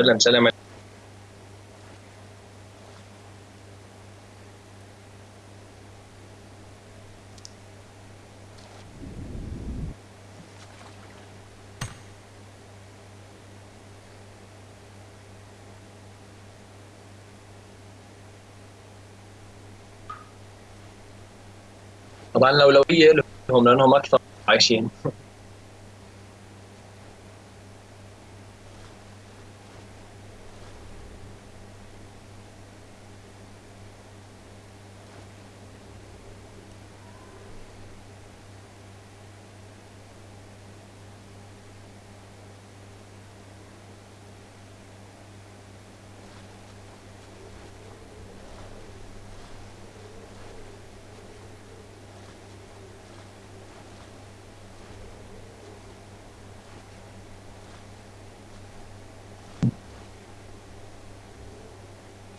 سلم سلم طبعا الأولوية لهم لأنهم أكثر عايشين.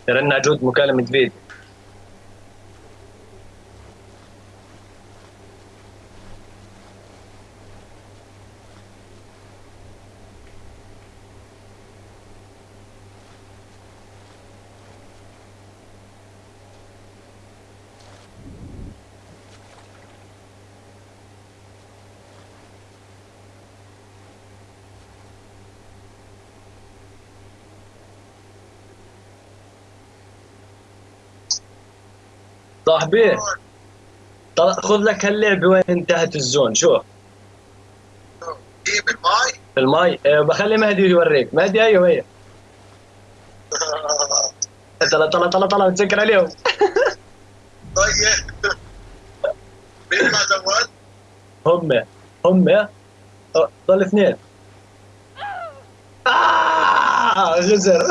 رن جود مكالمة فيديو. صاحبي خذ لك هاللعبة وين انتهت الزون؟ شوف إيه بالماي؟ في الماي آه، بخلي مهدي يوريك. مهدي أيوه هي. طلع طلع طلع طلع بتسكر عليهم طيب. بيطلع زوال هم هم. آه، ضل اثنين. آه غزر.